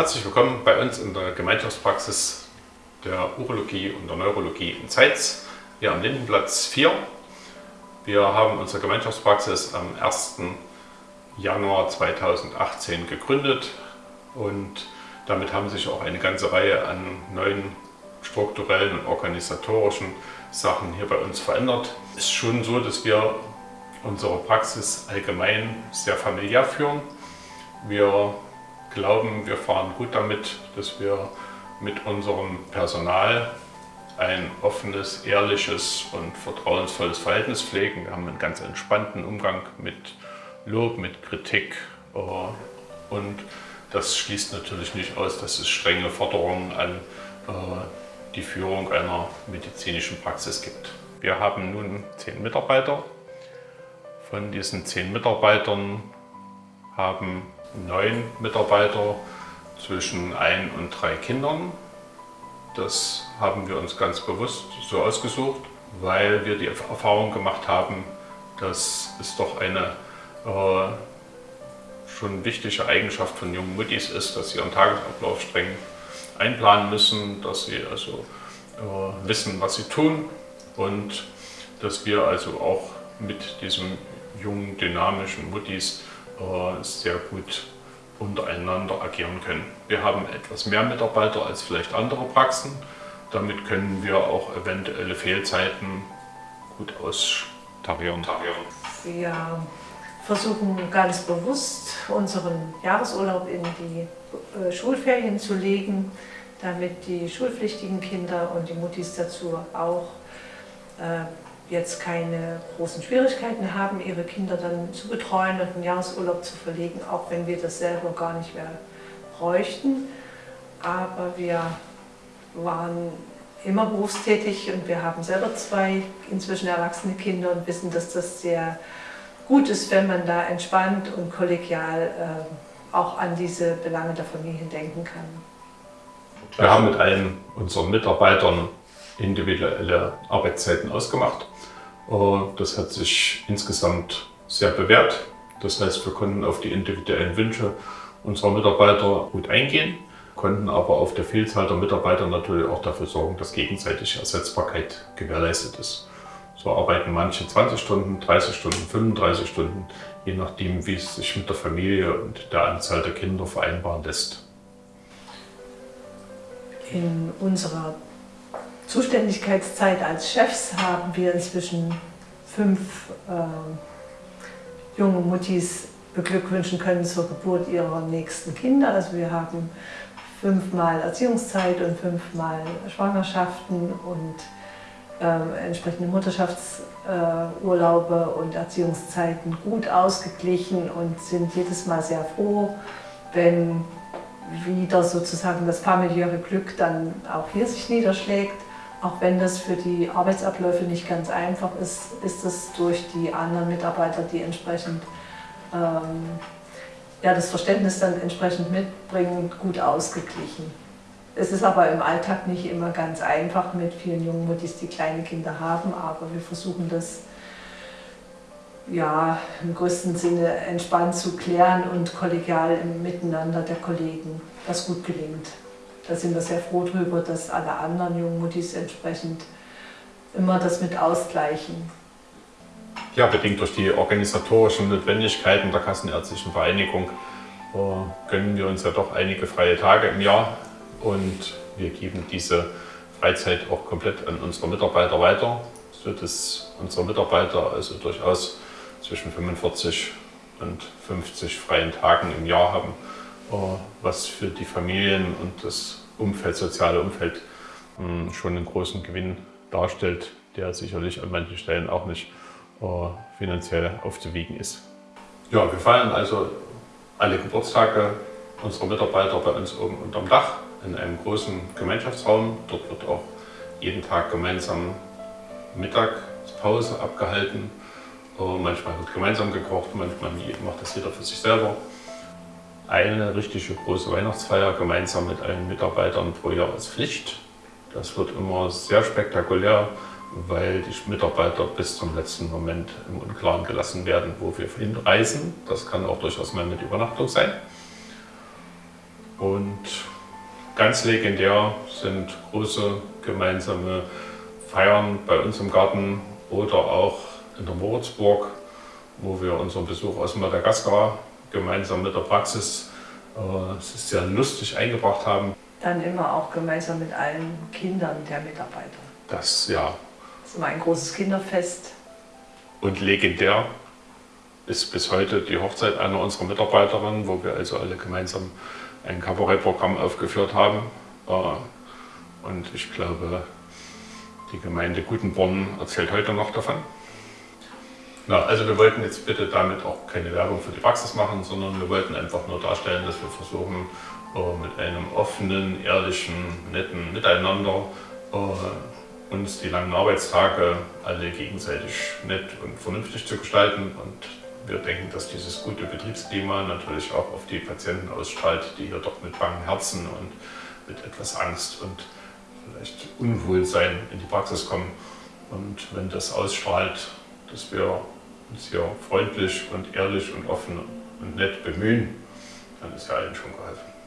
Herzlich willkommen bei uns in der Gemeinschaftspraxis der Urologie und der Neurologie in Zeitz, hier am Lindenplatz 4. Wir haben unsere Gemeinschaftspraxis am 1. Januar 2018 gegründet und damit haben sich auch eine ganze Reihe an neuen strukturellen und organisatorischen Sachen hier bei uns verändert. Es ist schon so, dass wir unsere Praxis allgemein sehr familiär führen. Wir glauben, wir fahren gut damit, dass wir mit unserem Personal ein offenes, ehrliches und vertrauensvolles Verhältnis pflegen. Wir haben einen ganz entspannten Umgang mit Lob, mit Kritik äh, und das schließt natürlich nicht aus, dass es strenge Forderungen an äh, die Führung einer medizinischen Praxis gibt. Wir haben nun zehn Mitarbeiter. Von diesen zehn Mitarbeitern haben neun Mitarbeiter zwischen ein und drei Kindern. Das haben wir uns ganz bewusst so ausgesucht, weil wir die Erfahrung gemacht haben, dass es doch eine äh, schon wichtige Eigenschaft von jungen Muttis ist, dass sie ihren Tagesablauf streng einplanen müssen, dass sie also äh, wissen, was sie tun und dass wir also auch mit diesen jungen, dynamischen Muttis sehr gut untereinander agieren können. Wir haben etwas mehr Mitarbeiter als vielleicht andere Praxen. Damit können wir auch eventuelle Fehlzeiten gut austarieren. Wir versuchen ganz bewusst unseren Jahresurlaub in die äh, Schulferien zu legen, damit die schulpflichtigen Kinder und die Muttis dazu auch äh, jetzt keine großen Schwierigkeiten haben, ihre Kinder dann zu betreuen und einen Jahresurlaub zu verlegen, auch wenn wir das selber gar nicht mehr bräuchten. Aber wir waren immer berufstätig und wir haben selber zwei inzwischen erwachsene Kinder und wissen, dass das sehr gut ist, wenn man da entspannt und kollegial äh, auch an diese Belange der Familien denken kann. Wir haben mit allen unseren Mitarbeitern individuelle Arbeitszeiten ausgemacht. Das hat sich insgesamt sehr bewährt. Das heißt, wir konnten auf die individuellen Wünsche unserer Mitarbeiter gut eingehen, konnten aber auf der Vielzahl der Mitarbeiter natürlich auch dafür sorgen, dass gegenseitige Ersetzbarkeit gewährleistet ist. So arbeiten manche 20 Stunden, 30 Stunden, 35 Stunden, je nachdem, wie es sich mit der Familie und der Anzahl der Kinder vereinbaren lässt. In unserer Zuständigkeitszeit als Chefs haben wir inzwischen fünf äh, junge Muttis beglückwünschen können zur Geburt ihrer nächsten Kinder. Also wir haben fünfmal Erziehungszeit und fünfmal Schwangerschaften und äh, entsprechende Mutterschaftsurlaube äh, und Erziehungszeiten gut ausgeglichen und sind jedes Mal sehr froh, wenn wieder sozusagen das familiäre Glück dann auch hier sich niederschlägt. Auch wenn das für die Arbeitsabläufe nicht ganz einfach ist, ist es durch die anderen Mitarbeiter, die entsprechend ähm, ja, das Verständnis dann entsprechend mitbringen, gut ausgeglichen. Es ist aber im Alltag nicht immer ganz einfach mit vielen jungen Muttis, die kleine Kinder haben, aber wir versuchen das ja, im größten Sinne entspannt zu klären und kollegial im Miteinander der Kollegen, was gut gelingt. Da sind wir sehr froh darüber, dass alle anderen jungen Muttis entsprechend immer das mit ausgleichen. Ja, bedingt durch die organisatorischen Notwendigkeiten der Kassenärztlichen Vereinigung äh, gönnen wir uns ja doch einige freie Tage im Jahr und wir geben diese Freizeit auch komplett an unsere Mitarbeiter weiter, sodass unsere Mitarbeiter also durchaus zwischen 45 und 50 freien Tagen im Jahr haben, äh, was für die Familien und das Umfeld, soziale Umfeld hm, schon einen großen Gewinn darstellt, der sicherlich an manchen Stellen auch nicht äh, finanziell aufzuwiegen ist. Ja, wir feiern also alle Geburtstage unserer Mitarbeiter bei uns oben unterm Dach in einem großen Gemeinschaftsraum. Dort wird auch jeden Tag gemeinsam Mittagspause abgehalten. Manchmal wird gemeinsam gekocht, manchmal macht das jeder für sich selber. Eine richtige große Weihnachtsfeier gemeinsam mit allen Mitarbeitern pro Jahr ist Pflicht. Das wird immer sehr spektakulär, weil die Mitarbeiter bis zum letzten Moment im Unklaren gelassen werden, wo wir hinreisen. Das kann auch durchaus mal mit Übernachtung sein. Und ganz legendär sind große gemeinsame Feiern bei uns im Garten oder auch in der Moritzburg, wo wir unseren Besuch aus Madagaskar gemeinsam mit der Praxis äh, es ist sehr lustig eingebracht haben. Dann immer auch gemeinsam mit allen Kindern der Mitarbeiter. Das, ja. Das ist immer ein großes Kinderfest. Und legendär ist bis heute die Hochzeit einer unserer Mitarbeiterinnen, wo wir also alle gemeinsam ein Kabarettprogramm aufgeführt haben. Äh, und ich glaube, die Gemeinde Gutenborn erzählt heute noch davon. Na, also wir wollten jetzt bitte damit auch keine Werbung für die Praxis machen, sondern wir wollten einfach nur darstellen, dass wir versuchen, äh, mit einem offenen, ehrlichen, netten Miteinander äh, uns die langen Arbeitstage alle gegenseitig nett und vernünftig zu gestalten. Und wir denken, dass dieses gute Betriebsklima natürlich auch auf die Patienten ausstrahlt, die hier doch mit bangen Herzen und mit etwas Angst und vielleicht Unwohlsein in die Praxis kommen. Und wenn das ausstrahlt, dass wir uns hier freundlich und ehrlich und offen und nett bemühen, dann ist ja allen schon geholfen.